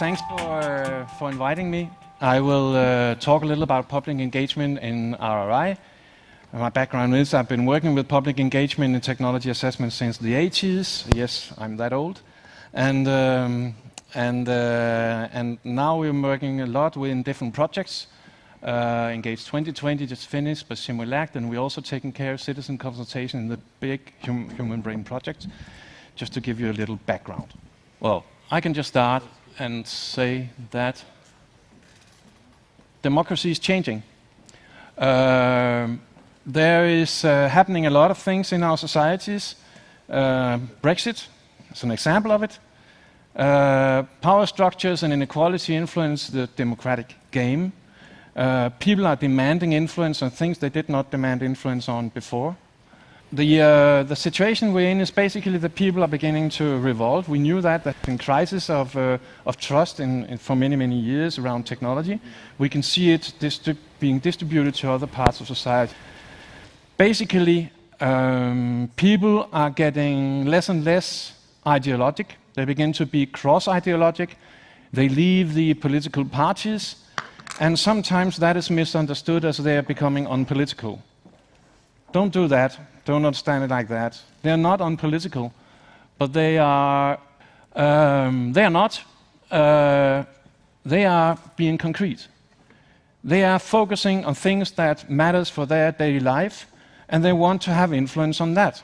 thanks for, for inviting me. I will uh, talk a little about public engagement in RRI. My background is I've been working with public engagement in technology assessment since the 80s. Yes, I'm that old. And, um, and, uh, and now we're working a lot with different projects. Uh, Engage 2020 just finished, but CIMULACT, and we're also taking care of citizen consultation in the big hum human brain project, just to give you a little background. Well, I can just start and say that democracy is changing. Um, there is uh, happening a lot of things in our societies. Uh, Brexit is an example of it. Uh, power structures and inequality influence the democratic game. Uh, people are demanding influence on things they did not demand influence on before. The, uh, the situation we're in is basically that people are beginning to revolt. We knew that, that in crisis of, uh, of trust in, in, for many, many years around technology. We can see it being distributed to other parts of society. Basically, um, people are getting less and less ideologic. They begin to be cross-ideologic. They leave the political parties, and sometimes that is misunderstood as they are becoming unpolitical. Don't do that. Don't understand it like that. They are not unpolitical, but they are. Um, they are not. Uh, they are being concrete. They are focusing on things that matters for their daily life, and they want to have influence on that.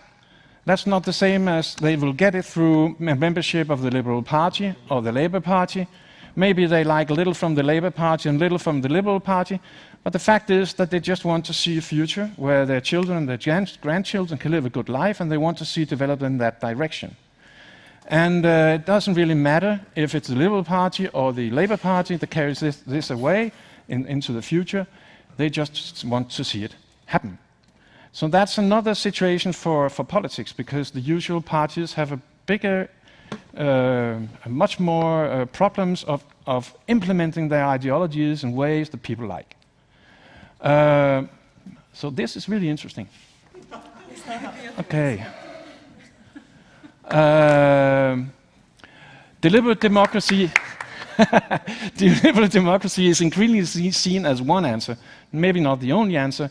That's not the same as they will get it through membership of the Liberal Party or the Labour Party. Maybe they like a little from the Labour Party and little from the Liberal Party, but the fact is that they just want to see a future where their children and their grandchildren can live a good life and they want to see it develop in that direction. And uh, it doesn't really matter if it's the Liberal Party or the Labour Party that carries this, this away in, into the future. They just want to see it happen. So that's another situation for, for politics because the usual parties have a bigger, uh, much more uh, problems of, of implementing their ideologies in ways that people like. Uh, so this is really interesting. Okay. Uh, deliberate democracy. deliberate democracy is increasingly seen as one answer, maybe not the only answer,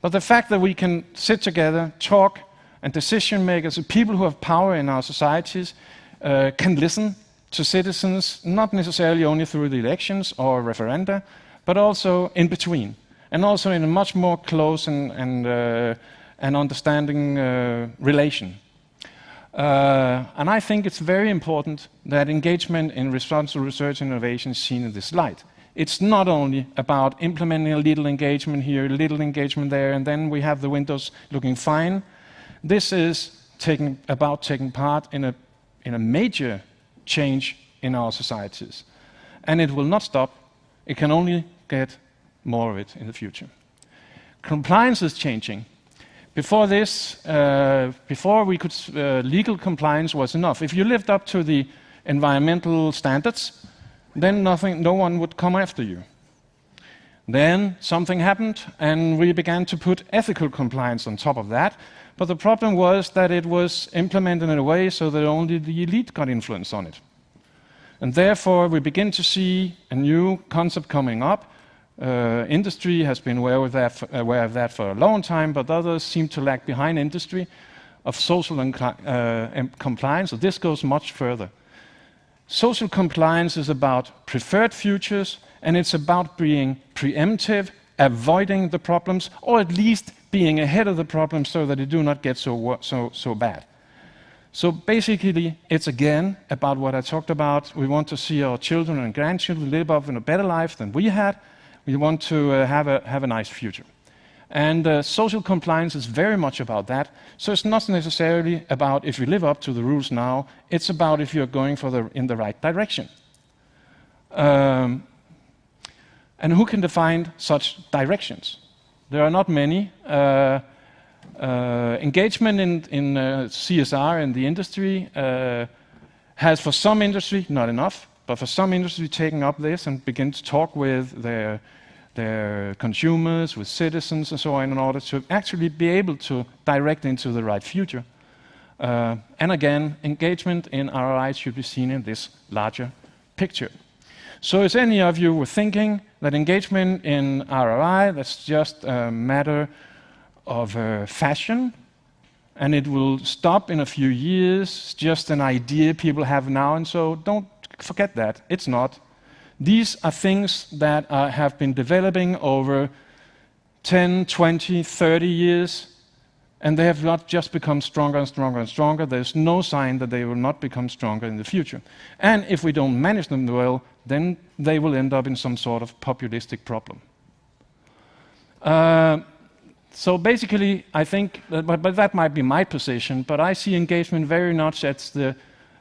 but the fact that we can sit together, talk, and decision makers, people who have power in our societies, uh, can listen to citizens, not necessarily only through the elections or referenda, but also in between and also in a much more close and, and, uh, and understanding uh, relation. Uh, and I think it's very important that engagement in responsible research and innovation is seen in this light. It's not only about implementing a little engagement here, a little engagement there, and then we have the windows looking fine. This is taking, about taking part in a, in a major change in our societies. And it will not stop. It can only get more of it in the future. Compliance is changing. Before this, uh, before we could, uh, legal compliance was enough. If you lived up to the environmental standards, then nothing, no one would come after you. Then something happened, and we began to put ethical compliance on top of that. But the problem was that it was implemented in a way so that only the elite got influence on it. And therefore, we begin to see a new concept coming up, uh, industry has been aware of, that, aware of that for a long time, but others seem to lag behind industry of social uh, compliance, so this goes much further. Social compliance is about preferred futures, and it's about being preemptive, avoiding the problems, or at least being ahead of the problems so that they do not get so, so, so bad. So basically, it's again about what I talked about. We want to see our children and grandchildren live up in a better life than we had, we want to uh, have, a, have a nice future. And uh, social compliance is very much about that. So it's not necessarily about if you live up to the rules now, it's about if you're going for the, in the right direction. Um, and who can define such directions? There are not many. Uh, uh, engagement in, in uh, CSR in the industry uh, has, for some industry, not enough. But for some industry taking up this and begin to talk with their, their consumers, with citizens and so on in order to actually be able to direct into the right future. Uh, and again, engagement in RRI should be seen in this larger picture. So if any of you were thinking that engagement in RRI, that's just a matter of uh, fashion, and it will stop in a few years, just an idea people have now, and so don't forget that. It's not. These are things that uh, have been developing over 10, 20, 30 years, and they have not just become stronger and stronger and stronger. There's no sign that they will not become stronger in the future. And if we don't manage them well, then they will end up in some sort of populistic problem. Uh, so basically, I think, that, but, but, that might be my position, but I see engagement very much as the,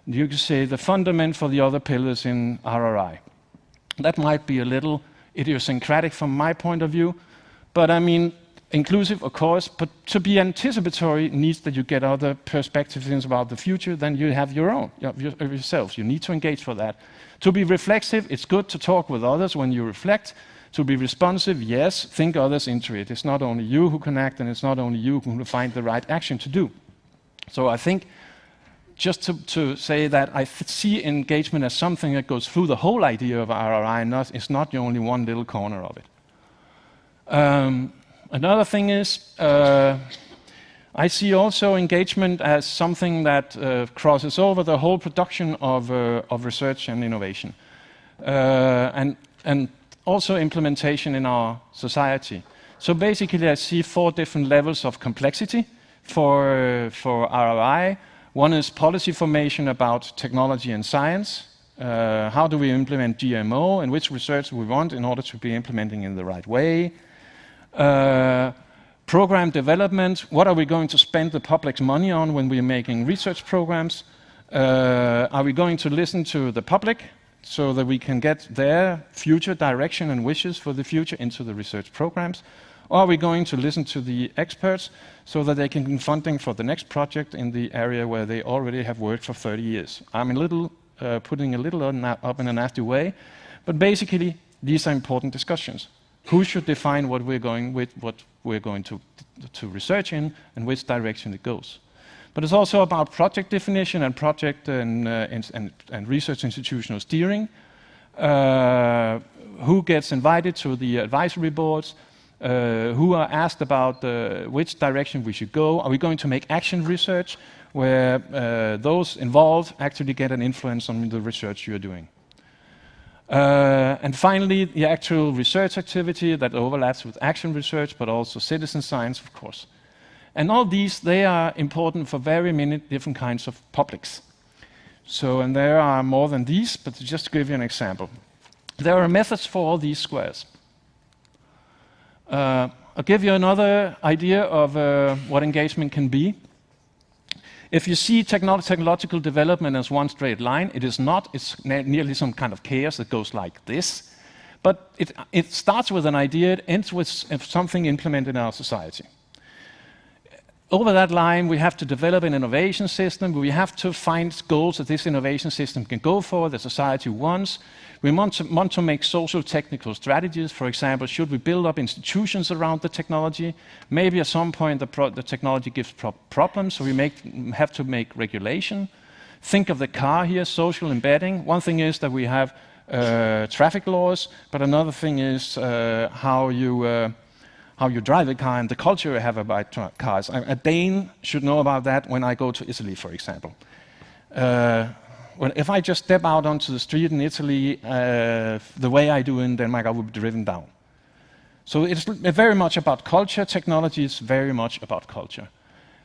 you could say, the fundament for the other pillars in RRI. That might be a little idiosyncratic from my point of view, but I mean, inclusive, of course, but to be anticipatory needs that you get other perspectives about the future, than you have your own, yourselves. You need to engage for that. To be reflexive, it's good to talk with others when you reflect, to be responsive, yes, think others into it. It's not only you who can act, and it's not only you who can find the right action to do. So I think just to, to say that I see engagement as something that goes through the whole idea of RRI, not, it's not the only one little corner of it. Um, another thing is, uh, I see also engagement as something that uh, crosses over the whole production of, uh, of research and innovation. Uh, and, and also implementation in our society. So basically, I see four different levels of complexity for, for RRI. One is policy formation about technology and science. Uh, how do we implement GMO and which research we want in order to be implementing in the right way? Uh, program development, what are we going to spend the public's money on when we're making research programs? Uh, are we going to listen to the public so that we can get their future direction and wishes for the future into the research programs? Or are we going to listen to the experts so that they can get funding for the next project in the area where they already have worked for 30 years? I'm a little uh, putting a little up in a nasty way, but basically these are important discussions. Who should define what we're going with, what we're going to, to research in, and which direction it goes? But it's also about project definition and project and, uh, and, and, research institutional steering. Uh, who gets invited to the advisory boards? Uh, who are asked about uh, which direction we should go? Are we going to make action research where uh, those involved actually get an influence on the research you're doing? Uh, and finally, the actual research activity that overlaps with action research, but also citizen science, of course. And all these, they are important for very many different kinds of publics. So, and there are more than these, but just to give you an example. There are methods for all these squares. Uh, I'll give you another idea of uh, what engagement can be. If you see technolo technological development as one straight line, it is not. It's ne nearly some kind of chaos that goes like this. But it, it starts with an idea, it ends with something implemented in our society over that line, we have to develop an innovation system. We have to find goals that this innovation system can go for, that society wants. We want to, want to make social technical strategies. For example, should we build up institutions around the technology? Maybe at some point the, the technology gives pro problems, so we make, have to make regulation. Think of the car here, social embedding. One thing is that we have uh, traffic laws, but another thing is uh, how you uh, how you drive a car and the culture you have about cars. A Dane should know about that when I go to Italy, for example. Uh, if I just step out onto the street in Italy, uh, the way I do in Denmark, I will be driven down. So it's very much about culture. Technology is very much about culture.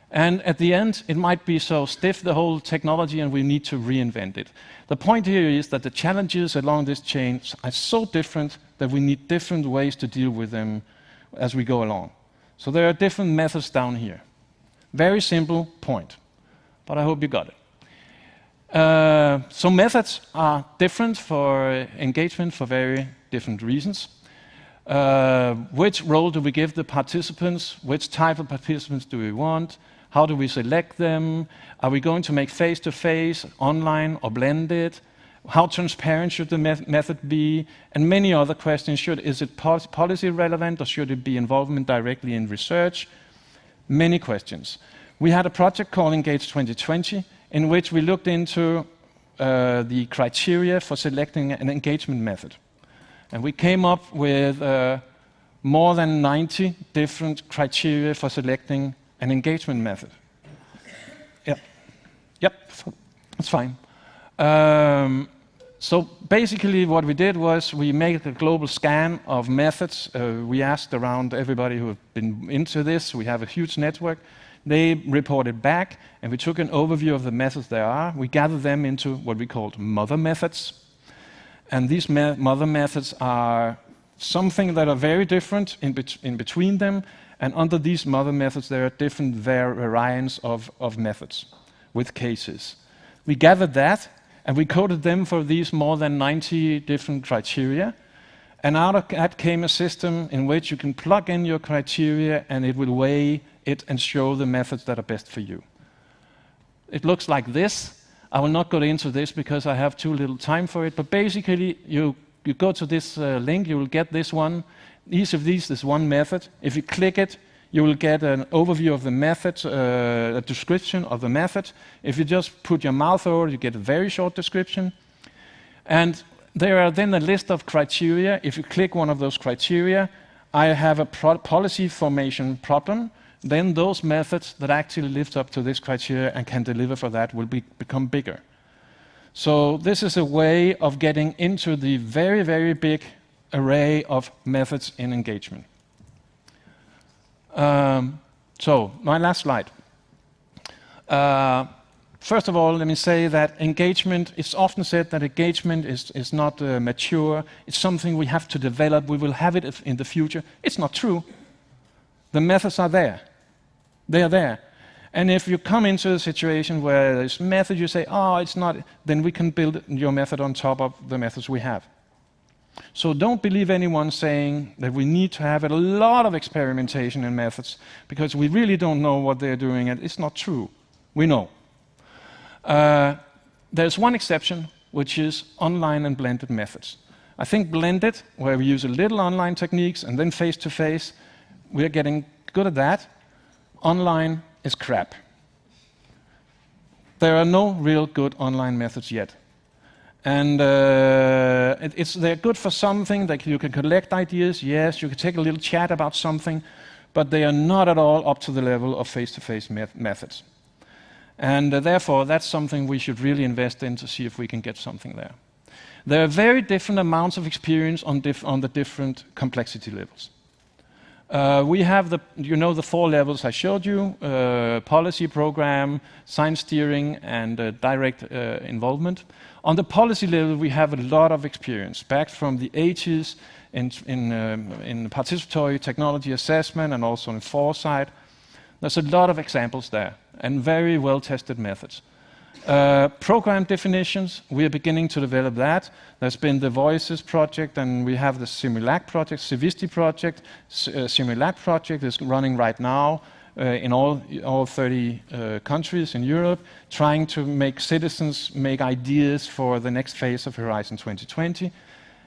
And at the end, it might be so stiff, the whole technology, and we need to reinvent it. The point here is that the challenges along this chain are so different that we need different ways to deal with them as we go along. So there are different methods down here. Very simple point, but I hope you got it. Uh, so methods are different for engagement for very different reasons. Uh, which role do we give the participants? Which type of participants do we want? How do we select them? Are we going to make face-to-face, -face, online, or blended? How transparent should the method be? And many other questions. Should, is it policy relevant or should it be involvement directly in research? Many questions. We had a project called Engage 2020 in which we looked into uh, the criteria for selecting an engagement method. And we came up with uh, more than 90 different criteria for selecting an engagement method. Yep, yep, that's fine. Um, so basically what we did was we made a global scan of methods. Uh, we asked around everybody who have been into this. We have a huge network. They reported back, and we took an overview of the methods there are. We gathered them into what we called mother methods. And these me mother methods are something that are very different in, bet in between them. And under these mother methods, there are different variants of, of methods with cases. We gathered that, and we coded them for these more than 90 different criteria. And out of that came a system in which you can plug in your criteria and it will weigh it and show the methods that are best for you. It looks like this. I will not go into this because I have too little time for it, but basically you, you go to this uh, link, you will get this one. Each of these is one method. If you click it, you will get an overview of the method, uh, a description of the method. If you just put your mouth over you get a very short description. And there are then a list of criteria. If you click one of those criteria, I have a policy formation problem then those methods that actually live up to this criteria and can deliver for that will be, become bigger. So this is a way of getting into the very, very big array of methods in engagement. Um, so my last slide. Uh, first of all, let me say that engagement, it's often said that engagement is, is not uh, mature, it's something we have to develop, we will have it in the future. It's not true. The methods are there. They are there. And if you come into a situation where there's method, you say, oh, it's not, then we can build your method on top of the methods we have. So don't believe anyone saying that we need to have a lot of experimentation and methods because we really don't know what they're doing and it's not true. We know. Uh, there's one exception, which is online and blended methods. I think blended, where we use a little online techniques and then face-to-face, -face, we're getting good at that online is crap. There are no real good online methods yet. And uh, it, they're good for something, that you can collect ideas, yes, you can take a little chat about something, but they are not at all up to the level of face-to-face -face methods. And uh, therefore, that's something we should really invest in to see if we can get something there. There are very different amounts of experience on, on the different complexity levels. Uh, we have the, you know, the four levels I showed you, uh, policy program, science steering, and uh, direct uh, involvement. On the policy level, we have a lot of experience, back from the 80s in, in, um, in participatory technology assessment and also in foresight. There's a lot of examples there, and very well-tested methods. Uh, program definitions, we are beginning to develop that. There's been the Voices project, and we have the CIMULACT project, Civisti project. S uh, CIMULACT project is running right now uh, in all, all 30 uh, countries in Europe, trying to make citizens make ideas for the next phase of Horizon 2020.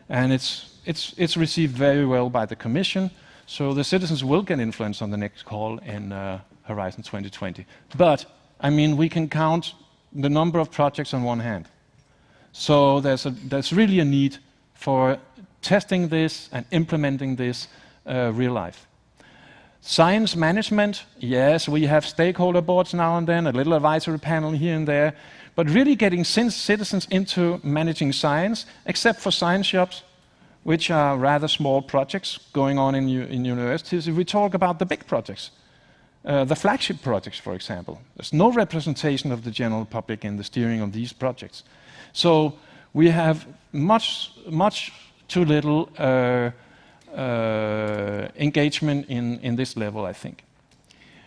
And it's, it's, it's received very well by the Commission, so the citizens will get influence on the next call in uh, Horizon 2020. But, I mean, we can count the number of projects on one hand. So there's, a, there's really a need for testing this and implementing this uh, real life. Science management, yes, we have stakeholder boards now and then, a little advisory panel here and there, but really getting citizens into managing science, except for science shops, which are rather small projects going on in, in universities. If we talk about the big projects, uh, the flagship projects, for example. There's no representation of the general public in the steering of these projects. So we have much, much too little uh, uh, engagement in, in this level, I think.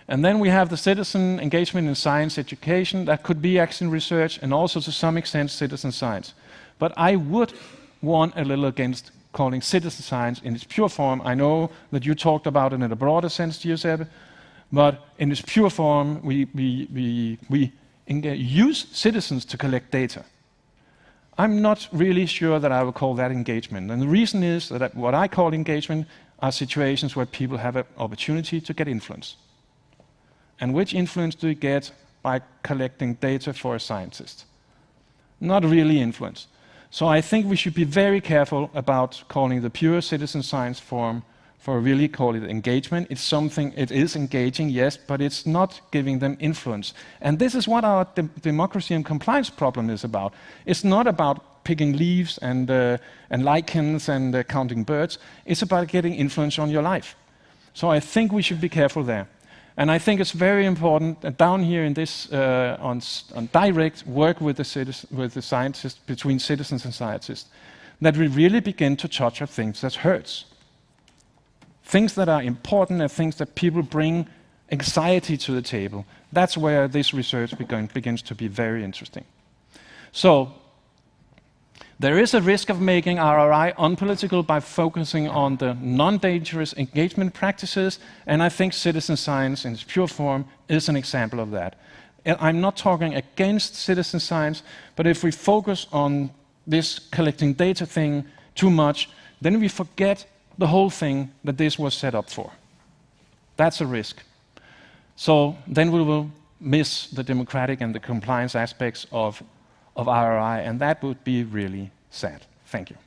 And then we have the citizen engagement in science education. That could be action research and also to some extent citizen science. But I would warn a little against calling citizen science in its pure form. I know that you talked about it in a broader sense, Giuseppe, but in its pure form, we, we, we, we use citizens to collect data. I'm not really sure that I would call that engagement. And the reason is that what I call engagement are situations where people have an opportunity to get influence. And which influence do you get by collecting data for a scientist? not really influence. So I think we should be very careful about calling the pure citizen science form for really call it engagement. It's something, it is engaging, yes, but it's not giving them influence. And this is what our de democracy and compliance problem is about. It's not about picking leaves and, uh, and lichens and uh, counting birds. It's about getting influence on your life. So I think we should be careful there. And I think it's very important that down here in this, uh, on, on, direct work with the, with the scientists, between citizens and scientists, that we really begin to touch on things that hurts things that are important and things that people bring anxiety to the table. That's where this research begin, begins to be very interesting. So, there is a risk of making RRI unpolitical by focusing on the non-dangerous engagement practices, and I think citizen science in its pure form is an example of that. I'm not talking against citizen science, but if we focus on this collecting data thing too much, then we forget the whole thing that this was set up for. That's a risk. So then we will miss the democratic and the compliance aspects of, of RRI, and that would be really sad. Thank you.